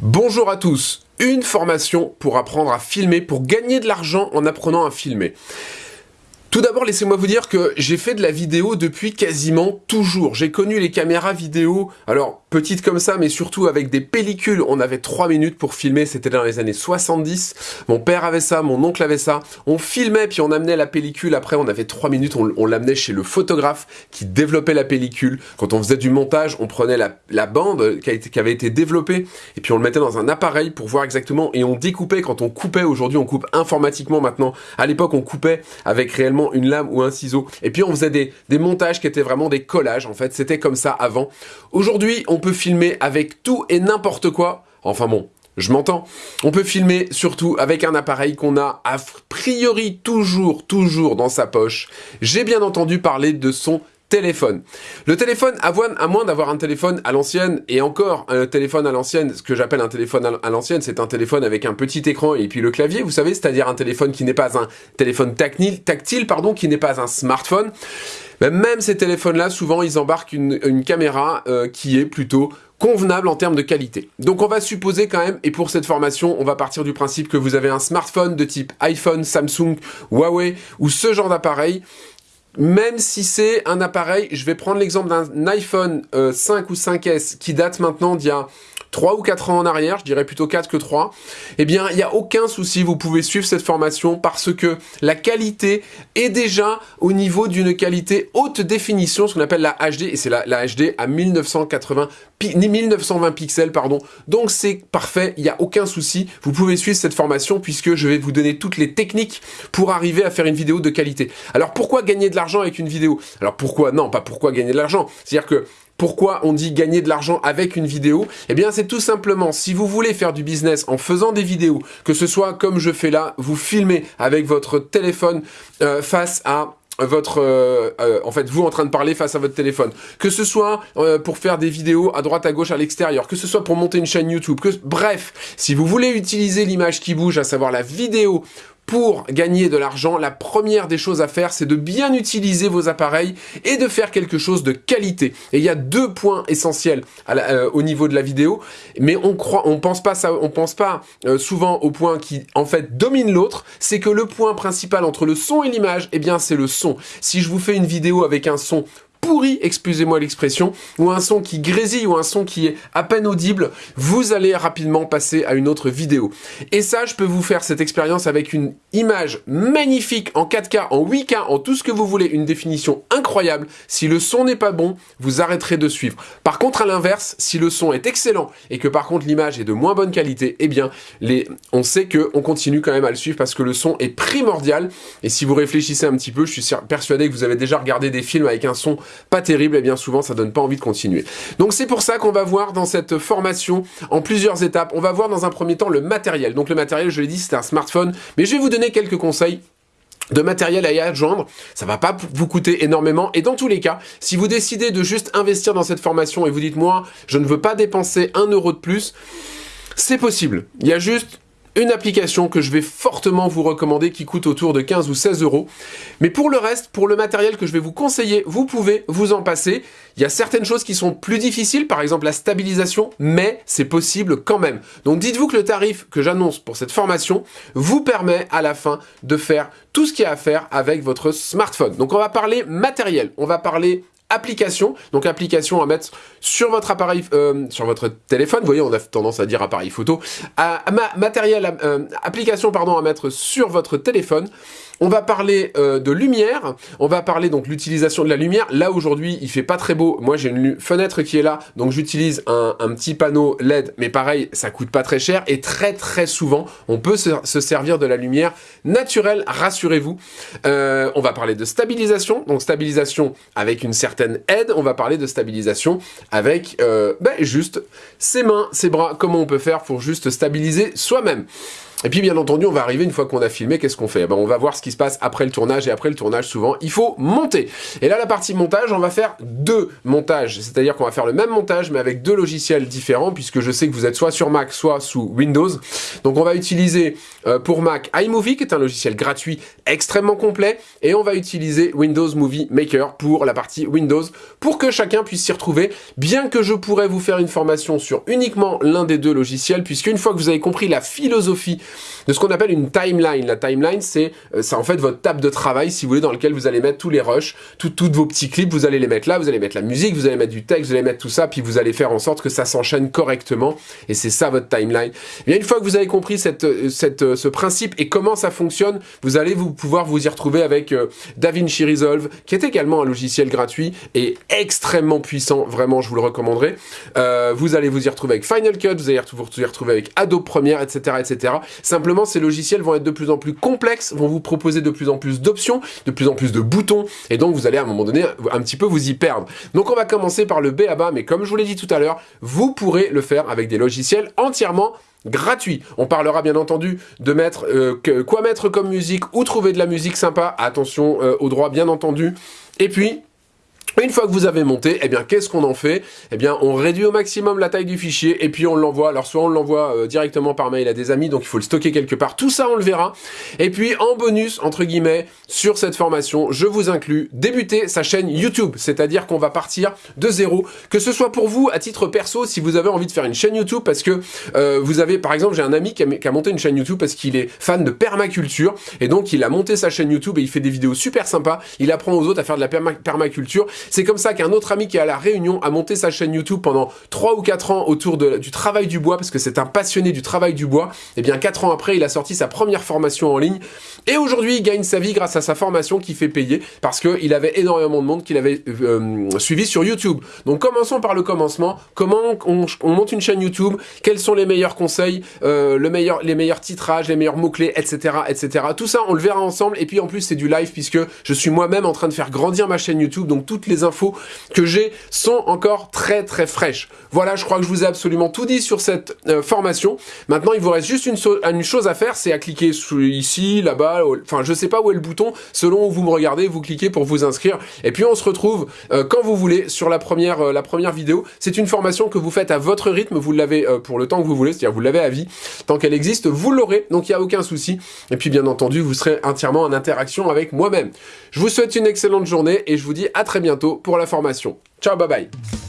Bonjour à tous, une formation pour apprendre à filmer, pour gagner de l'argent en apprenant à filmer. Tout d'abord, laissez-moi vous dire que j'ai fait de la vidéo depuis quasiment toujours. J'ai connu les caméras vidéo, alors petites comme ça, mais surtout avec des pellicules. On avait 3 minutes pour filmer, c'était dans les années 70. Mon père avait ça, mon oncle avait ça. On filmait, puis on amenait la pellicule. Après, on avait 3 minutes, on, l'amenait chez le photographe qui développait la pellicule. Quand on faisait du montage, on prenait la, bande qui, qui, avait été développée, et puis on le mettait dans un appareil pour voir exactement, et on découpait. Quand on coupait, aujourd'hui on coupe informatiquement maintenant. À l'époque, on coupait avec réellement une lame ou un ciseau. Et puis on faisait des, des montages qui étaient vraiment des collages, en fait. C'était comme ça avant. Aujourd'hui, on peut filmer avec tout et n'importe quoi. Enfin bon, je m'entends. On peut filmer surtout avec un appareil qu'on a a priori toujours, toujours dans sa poche. J'ai bien entendu parler de son téléphone. Le téléphone, à moins d'avoir un téléphone à l'ancienne, et encore un téléphone à l'ancienne, ce que j'appelle un téléphone à l'ancienne, c'est un téléphone avec un petit écran et puis le clavier, vous savez, c'est-à-dire un téléphone qui n'est pas un téléphone tactile, pardon, qui n'est pas un smartphone. Ben, même ces téléphones-là, souvent, ils embarquent une, caméra euh, qui est plutôt convenable en termes de qualité. Donc on va supposer quand même, et pour cette formation, on va partir du principe que vous avez un smartphone de type iPhone, Samsung, Huawei, ou ce genre d'appareil, même si c'est un appareil, je vais prendre l'exemple d'un iPhone 5 euh, ou 5S qui date maintenant d'il y a 3 ou 4 ans en arrière, je dirais plutôt 4 que 3, eh bien, il n'y a aucun souci, vous pouvez suivre cette formation parce que la qualité est déjà au niveau d'une qualité haute définition, ce qu'on appelle la HD, et c'est la, HD à 1980, 1920 pixels, pardon. Donc c'est parfait, il n'y a aucun souci, vous pouvez suivre cette formation puisque je vais vous donner toutes les techniques pour arriver à faire une vidéo de qualité. Alors pourquoi gagner de l'argent avec une vidéo? Alors pourquoi? Non, pas pourquoi gagner de l'argent. C'est-à-dire que pourquoi on dit gagner de l'argent avec une vidéo? Eh bien, c'est tout simplement, si vous voulez faire du business en faisant des vidéos, que ce soit comme je fais là, vous filmez avec votre téléphone euh, face à votre euh, euh, en fait vous en train de parler face à votre téléphone. Que ce soit pour faire des vidéos à droite à gauche à l'extérieur. Que ce soit pour monter une chaîne YouTube. Que bref si vous voulez utiliser l'image qui bouge à savoir la vidéo pour gagner de l'argent, la première des choses à faire, c'est de bien utiliser vos appareils et de faire quelque chose de qualité. Et il y a deux points essentiels euh, au niveau de la vidéo, mais on croit, on pense pas ça, on pense pas euh, souvent au point qui en fait domine l'autre. C'est que le point principal entre le son et l'image, eh bien c'est le son. Si je vous fais une vidéo avec un son pourri, excusez-moi l'expression, ou un son qui grésille, ou un son qui est à peine audible, vous allez rapidement passer à une autre vidéo. Et ça, je peux vous faire cette expérience avec une image magnifique en 4K, en 8K, en tout ce que vous voulez, une définition incroyable. Si le son n'est pas bon, vous arrêterez de suivre. Par contre, à l'inverse, si le son est excellent et que par contre l'image est de moins bonne qualité, eh bien, on sait que on continue quand même à le suivre parce que le son est primordial. Et si vous réfléchissez un petit peu, je suis persuadé que vous avez déjà regardé des films avec un son pas terrible, et bien souvent ça donne pas envie de continuer. Donc c'est pour ça qu'on va voir dans cette formation en plusieurs étapes. On va voir dans un premier temps le matériel. Donc le matériel, je l'ai dit, c'est un smartphone, mais je vais vous donner quelques conseils de matériel à y adjoindre, ça va pas vous coûter énormément, et dans tous les cas, si vous décidez de juste investir dans cette formation et vous dites, moi, je ne veux pas dépenser un euro de plus, c'est possible. Il y a juste une application que je vais fortement vous recommander qui coûte autour de 15 ou 16 euros. Mais pour le reste, pour le matériel que je vais vous conseiller, vous pouvez vous en passer. Il y a certaines choses qui sont plus difficiles, par exemple la stabilisation, mais c'est possible quand même. Donc dites-vous que le tarif que j'annonce pour cette formation vous permet à la fin de faire tout ce qu'il y a à faire avec votre smartphone. Donc on va parler matériel, on va parler application. Donc application à mettre sur votre appareil, euh, sur votre téléphone. Vous voyez, on a tendance à dire appareil photo. À, matériel, euh, application pardon à mettre sur votre téléphone. On va parler euh, de lumière, on va parler donc l'utilisation de la lumière. Là aujourd'hui, il fait pas très beau. Moi, j'ai une fenêtre qui est là, donc j'utilise un, petit panneau LED, mais pareil, ça coûte pas très cher et très très souvent, on peut se, servir de la lumière naturelle, rassurez-vous. Euh, on va parler de stabilisation, donc stabilisation avec une certaine aide. On va parler de stabilisation avec euh, ben, juste ses mains, ses bras, comment on peut faire pour juste stabiliser soi-même? Et puis bien entendu, on va arriver une fois qu'on a filmé, qu'est-ce qu'on fait? Eh ben, On va voir ce qui se passe après le tournage, et après le tournage, souvent, il faut monter. Et là, la partie montage, on va faire deux montages, c'est-à-dire qu'on va faire le même montage, mais avec deux logiciels différents, puisque je sais que vous êtes soit sur Mac, soit sous Windows. Donc on va utiliser euh, pour Mac iMovie, qui est un logiciel gratuit extrêmement complet, et on va utiliser Windows Movie Maker pour la partie Windows, pour que chacun puisse s'y retrouver, bien que je pourrais vous faire une formation sur uniquement l'un des deux logiciels, puisqu'une fois que vous avez compris la philosophie de ce qu'on appelle une timeline, la timeline c'est euh, en fait votre table de travail, si vous voulez, dans lequel vous allez mettre tous les rushs, toutes vos petits clips, vous allez les mettre là, vous allez mettre la musique, vous allez mettre du texte, vous allez mettre tout ça, puis vous allez faire en sorte que ça s'enchaîne correctement, et c'est ça votre timeline. Et bien une fois que vous avez compris euh, euh, ce principe et comment ça fonctionne, vous allez vous pouvoir vous y retrouver avec DaVinci Resolve, qui est également un logiciel gratuit et extrêmement puissant, vraiment je vous le recommanderais. vous allez vous y retrouver avec Final Cut, vous allez vous y retrouver avec Adobe Premiere, etc. etc. Simplement, ces logiciels vont être de plus en plus complexes, vont vous proposer de plus en plus d'options, de plus en plus de boutons, et donc vous allez à un moment donné un petit peu vous y perdre. Donc on va commencer par le B à bas, mais comme je vous l'ai dit tout à l'heure, vous pourrez le faire avec des logiciels entièrement gratuits. On parlera bien entendu de mettre euh, quoi mettre comme musique ou trouver de la musique sympa. Attention euh, aux droits bien entendu. Et puis, une fois que vous avez monté, eh bien, qu'est-ce qu'on en fait? Eh bien, on réduit au maximum la taille du fichier et puis on l'envoie. Alors, soit on l'envoie euh, directement par mail à des amis, donc il faut le stocker quelque part. Tout ça, on le verra. Et puis, en bonus, entre guillemets, sur cette formation, je vous inclus débuter sa chaîne YouTube. C'est-à-dire qu'on va partir de zéro. Que ce soit pour vous, à titre perso, si vous avez envie de faire une chaîne YouTube, parce que euh, vous avez, par exemple, j'ai un ami qui a, qui a, monté une chaîne YouTube parce qu'il est fan de permaculture. Et donc, il a monté sa chaîne YouTube et il fait des vidéos super sympas. Il apprend aux autres à faire de la permaculture. C'est comme ça qu'un autre ami qui est à La Réunion a monté sa chaîne YouTube pendant 3 ou 4 ans autour du travail du bois, parce que c'est un passionné du travail du bois. Et eh bien 4 ans après, il a sorti sa première formation en ligne. Et aujourd'hui, il gagne sa vie grâce à sa formation qui fait payer, parce qu'il avait énormément de monde qu'il avait euh, suivi sur YouTube. Donc commençons par le commencement. Comment on, monte une chaîne YouTube? Quels sont les meilleurs conseils euh, le meilleur, Les meilleurs titrages, les meilleurs mots-clés, etc., etc. Tout ça, on le verra ensemble. Et puis en plus, c'est du live, puisque je suis moi-même en train de faire grandir ma chaîne YouTube. Donc toutes les infos que j'ai sont encore très très fraîches. Voilà, je crois que je vous ai absolument tout dit sur cette euh, formation. Maintenant, il vous reste juste une, une chose à faire, c'est à cliquer ici, là-bas, enfin je sais pas où est le bouton, selon où vous me regardez, vous cliquez pour vous inscrire. Et puis on se retrouve euh, quand vous voulez sur la première, euh, la première vidéo. C'est une formation que vous faites à votre rythme, vous l'avez pour le temps que vous voulez, c'est-à-dire vous l'avez à vie. Tant qu'elle existe, vous l'aurez, donc il n'y a aucun souci. Et puis bien entendu, vous serez entièrement en interaction avec moi-même. Je vous souhaite une excellente journée et je vous dis à très pour la formation. Ciao, bye bye